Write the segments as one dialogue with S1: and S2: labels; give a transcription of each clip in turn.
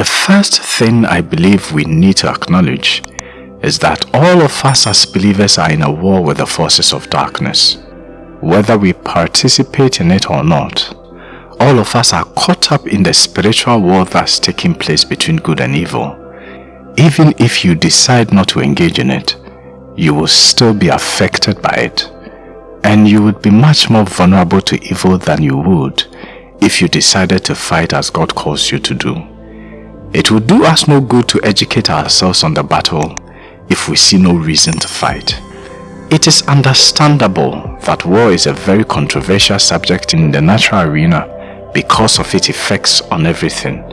S1: The first thing I believe we need to acknowledge is that all of us as believers are in a war with the forces of darkness. Whether we participate in it or not, all of us are caught up in the spiritual war that's taking place between good and evil. Even if you decide not to engage in it, you will still be affected by it. And you would be much more vulnerable to evil than you would if you decided to fight as God calls you to do. It would do us no good to educate ourselves on the battle if we see no reason to fight. It is understandable that war is a very controversial subject in the natural arena because of its effects on everything.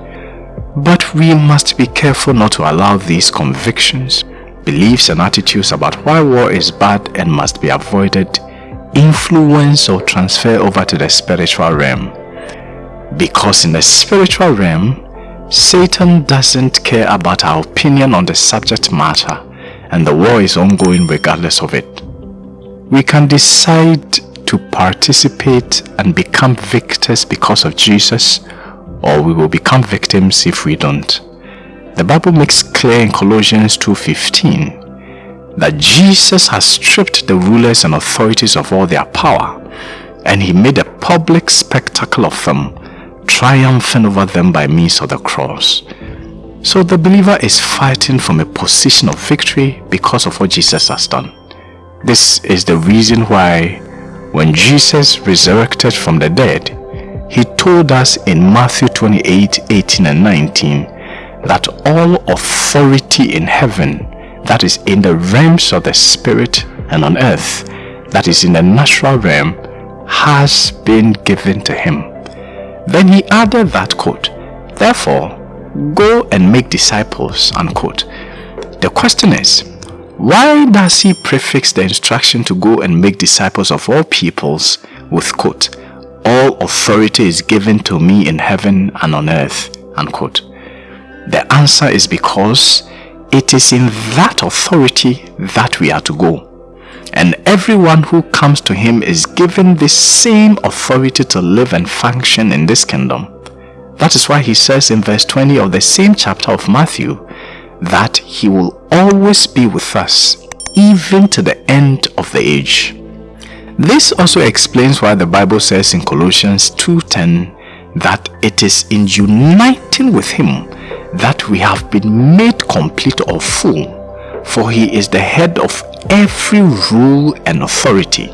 S1: But we must be careful not to allow these convictions, beliefs and attitudes about why war is bad and must be avoided influence or transfer over to the spiritual realm. Because in the spiritual realm, Satan doesn't care about our opinion on the subject matter and the war is ongoing regardless of it. We can decide to participate and become victors because of Jesus or we will become victims if we don't. The Bible makes clear in Colossians 2.15 that Jesus has stripped the rulers and authorities of all their power and he made a public spectacle of them triumphing over them by means of the cross. So the believer is fighting from a position of victory because of what Jesus has done. This is the reason why when Jesus resurrected from the dead, he told us in Matthew 28, 18 and 19 that all authority in heaven, that is in the realms of the spirit and on earth, that is in the natural realm, has been given to him. Then he added that quote, Therefore, go and make disciples, unquote. The question is, why does he prefix the instruction to go and make disciples of all peoples with quote, all authority is given to me in heaven and on earth, unquote. The answer is because it is in that authority that we are to go. And everyone who comes to him is given the same authority to live and function in this kingdom. That is why he says in verse 20 of the same chapter of Matthew that he will always be with us even to the end of the age. This also explains why the Bible says in Colossians 2.10 that it is in uniting with him that we have been made complete or full for he is the head of every rule and authority.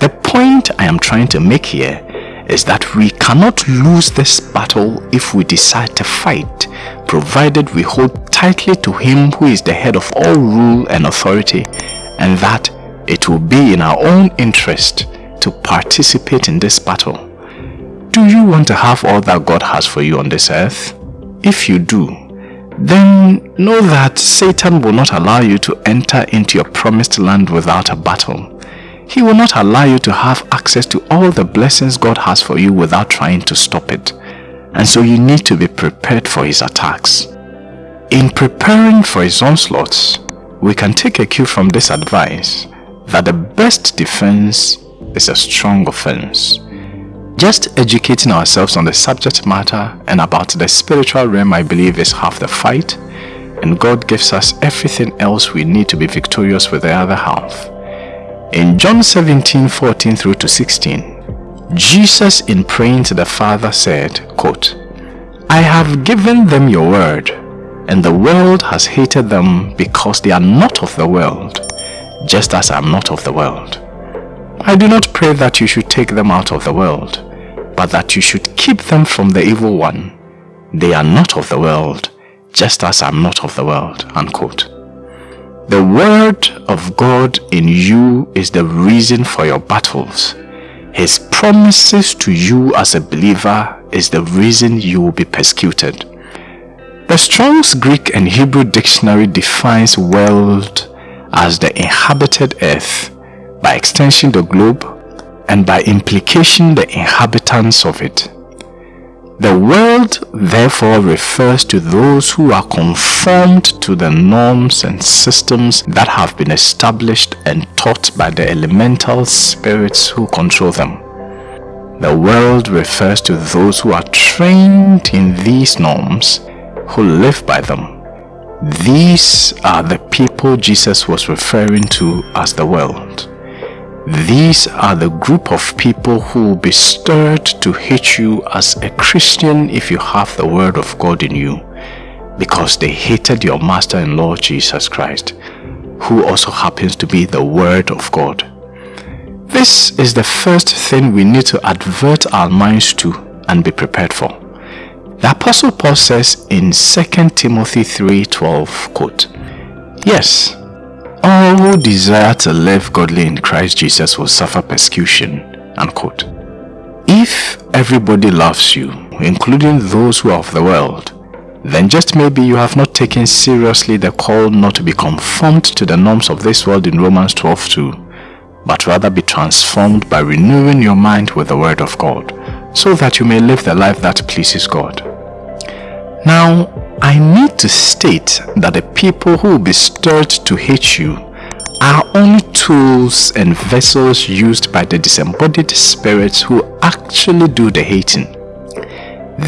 S1: The point I am trying to make here is that we cannot lose this battle if we decide to fight, provided we hold tightly to him who is the head of all rule and authority, and that it will be in our own interest to participate in this battle. Do you want to have all that God has for you on this earth? If you do, then know that Satan will not allow you to enter into your promised land without a battle. He will not allow you to have access to all the blessings God has for you without trying to stop it. And so you need to be prepared for his attacks. In preparing for his onslaughts, we can take a cue from this advice that the best defense is a strong offense. Just educating ourselves on the subject matter and about the spiritual realm I believe is half the fight and God gives us everything else we need to be victorious with the other half. In John 17, 14 through to 16, Jesus in praying to the Father said, quote, I have given them your word, and the world has hated them because they are not of the world, just as I am not of the world. I do not pray that you should take them out of the world, but that you should keep them from the evil one. They are not of the world, just as I am not of the world. Unquote. The word of God in you is the reason for your battles. His promises to you as a believer is the reason you will be persecuted. The Strong's Greek and Hebrew dictionary defines world as the inhabited earth, by extension the globe, and by implication the inhabitants of it. The world therefore refers to those who are conformed to the norms and systems that have been established and taught by the elemental spirits who control them. The world refers to those who are trained in these norms, who live by them. These are the people Jesus was referring to as the world. These are the group of people who will be stirred to hate you as a Christian if you have the word of God in you because they hated your master and Lord Jesus Christ, who also happens to be the word of God. This is the first thing we need to advert our minds to and be prepared for. The Apostle Paul says in 2 Timothy 3.12, quote, Yes, all who desire to live godly in Christ Jesus will suffer persecution, unquote. If everybody loves you, including those who are of the world, then just maybe you have not taken seriously the call not to be conformed to the norms of this world in Romans 12.2, but rather be transformed by renewing your mind with the word of God, so that you may live the life that pleases God. Now, I need to state that the people who will be stirred to hate you are only tools and vessels used by the disembodied spirits who actually do the hating.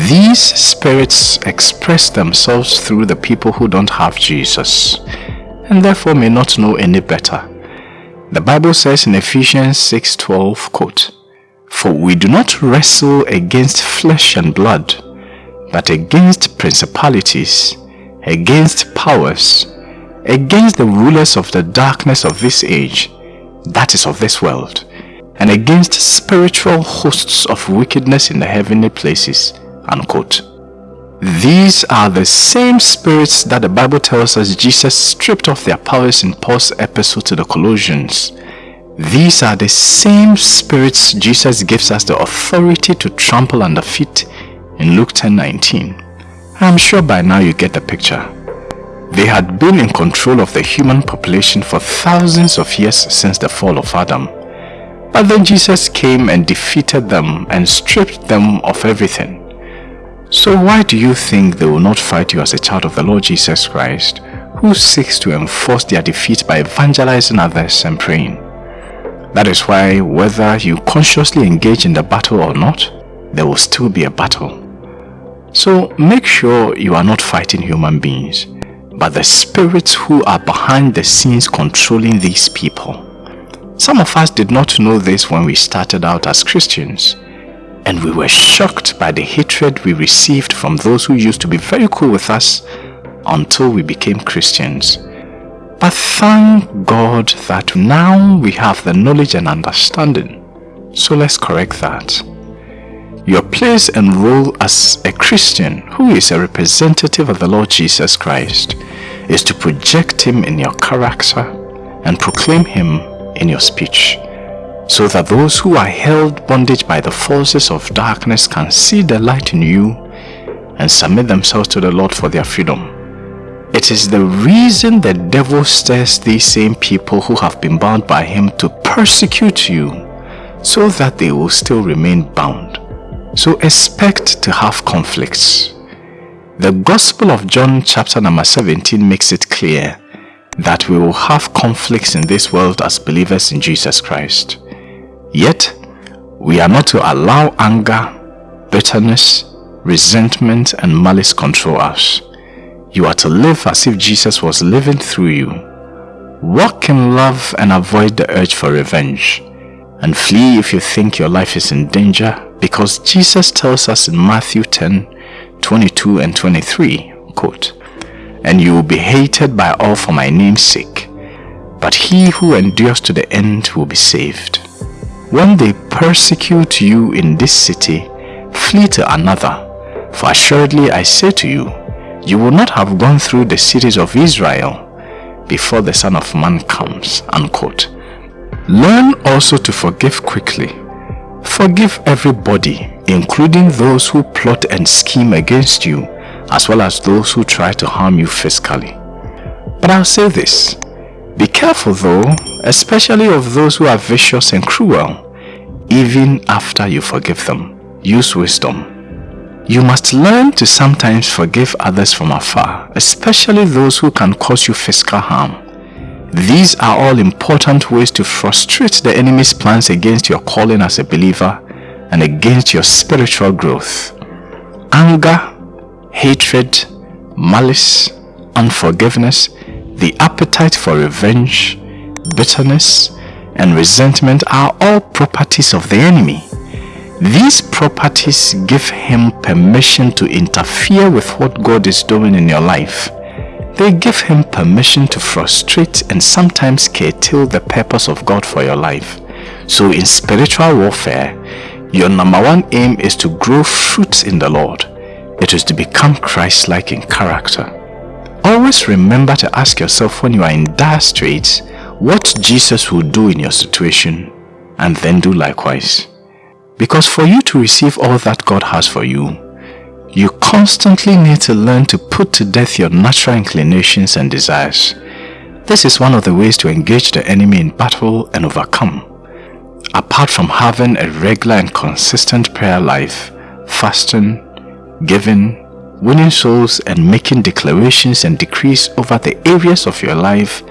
S1: These spirits express themselves through the people who don't have Jesus and therefore may not know any better. The Bible says in Ephesians 6.12, quote, For we do not wrestle against flesh and blood, but against principalities, against powers, against the rulers of the darkness of this age, that is of this world, and against spiritual hosts of wickedness in the heavenly places. Unquote. These are the same spirits that the Bible tells us Jesus stripped off their powers in Paul's epistle to the Colossians. These are the same spirits Jesus gives us the authority to trample under feet in Luke 10:19. I'm sure by now you get the picture. They had been in control of the human population for thousands of years since the fall of Adam. But then Jesus came and defeated them and stripped them of everything. So why do you think they will not fight you as a child of the Lord Jesus Christ, who seeks to enforce their defeat by evangelizing others and praying? That is why whether you consciously engage in the battle or not, there will still be a battle. So make sure you are not fighting human beings, but the spirits who are behind the scenes controlling these people. Some of us did not know this when we started out as Christians and we were shocked by the hatred we received from those who used to be very cool with us until we became Christians. But thank God that now we have the knowledge and understanding. So let's correct that. Your place and role as a Christian who is a representative of the Lord Jesus Christ is to project Him in your character and proclaim Him in your speech so that those who are held bondage by the forces of darkness can see the light in you and submit themselves to the Lord for their freedom. It is the reason the devil stirs these same people who have been bound by him to persecute you so that they will still remain bound. So expect to have conflicts. The Gospel of John chapter number 17 makes it clear that we will have conflicts in this world as believers in Jesus Christ. Yet, we are not to allow anger, bitterness, resentment and malice control us. You are to live as if Jesus was living through you. Walk in love and avoid the urge for revenge. And flee if you think your life is in danger because Jesus tells us in Matthew 10, 22 and 23, quote, And you will be hated by all for my name's sake, but he who endures to the end will be saved. When they persecute you in this city, flee to another. For assuredly I say to you, you will not have gone through the cities of Israel before the Son of Man comes. Unquote. Learn also to forgive quickly. Forgive everybody, including those who plot and scheme against you, as well as those who try to harm you physically. But I'll say this, be careful though, especially of those who are vicious and cruel, even after you forgive them. Use wisdom. You must learn to sometimes forgive others from afar, especially those who can cause you physical harm. These are all important ways to frustrate the enemy's plans against your calling as a believer and against your spiritual growth. Anger, hatred, malice, unforgiveness, the appetite for revenge, bitterness, and resentment are all properties of the enemy. These properties give him permission to interfere with what God is doing in your life. They give him permission to frustrate and sometimes curtail the purpose of God for your life. So in spiritual warfare, your number one aim is to grow fruits in the Lord. It is to become Christ-like in character. Always remember to ask yourself when you are in dire straits, what Jesus will do in your situation and then do likewise. Because for you to receive all that God has for you, you constantly need to learn to put to death your natural inclinations and desires. This is one of the ways to engage the enemy in battle and overcome. Apart from having a regular and consistent prayer life, fasting, giving, winning souls and making declarations and decrees over the areas of your life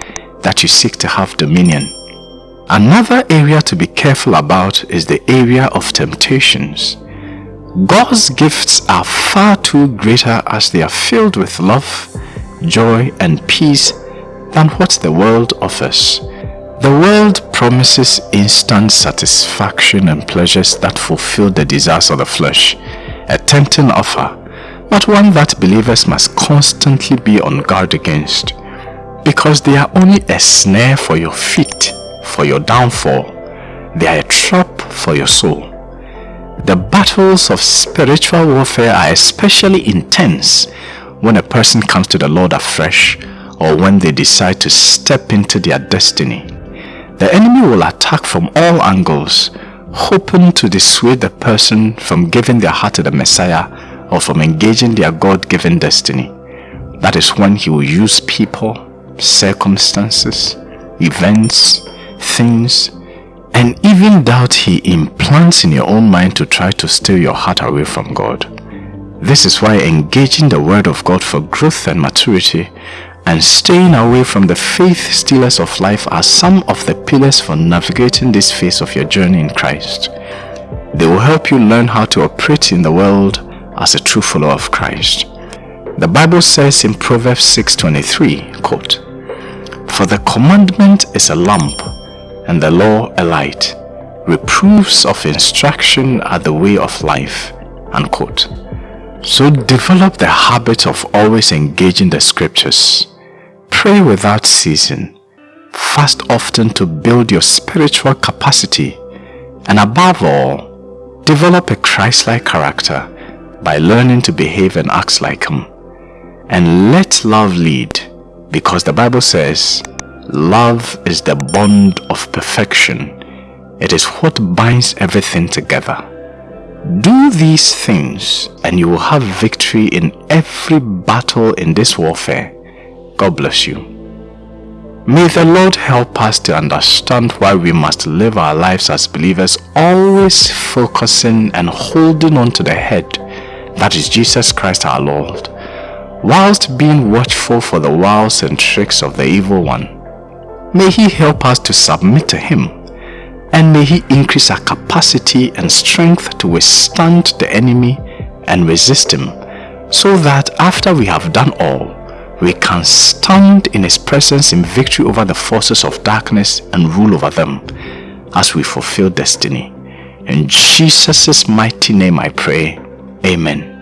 S1: that you seek to have dominion. Another area to be careful about is the area of temptations. God's gifts are far too greater as they are filled with love, joy and peace than what the world offers. The world promises instant satisfaction and pleasures that fulfill the desires of the flesh, a tempting offer, but one that believers must constantly be on guard against, because they are only a snare for your feet for your downfall. They are a trap for your soul. The battles of spiritual warfare are especially intense when a person comes to the Lord afresh or when they decide to step into their destiny. The enemy will attack from all angles, hoping to dissuade the person from giving their heart to the Messiah or from engaging their God-given destiny. That is when he will use people, circumstances, events, things, and even doubt he implants in your own mind to try to steal your heart away from God. This is why engaging the word of God for growth and maturity and staying away from the faith stealers of life are some of the pillars for navigating this phase of your journey in Christ. They will help you learn how to operate in the world as a true follower of Christ. The Bible says in Proverbs 6.23, quote, For the commandment is a lamp and the law a light. Reproofs of instruction are the way of life. Unquote. So develop the habit of always engaging the scriptures. Pray without ceasing. Fast often to build your spiritual capacity. And above all, develop a Christ-like character by learning to behave and act like Him. And let love lead because the Bible says, Love is the bond of perfection. It is what binds everything together. Do these things and you will have victory in every battle in this warfare. God bless you. May the Lord help us to understand why we must live our lives as believers always focusing and holding on to the head, that is Jesus Christ our Lord, whilst being watchful for the wiles and tricks of the evil one. May He help us to submit to Him and may He increase our capacity and strength to withstand the enemy and resist him so that after we have done all, we can stand in His presence in victory over the forces of darkness and rule over them as we fulfill destiny. In Jesus' mighty name I pray. Amen.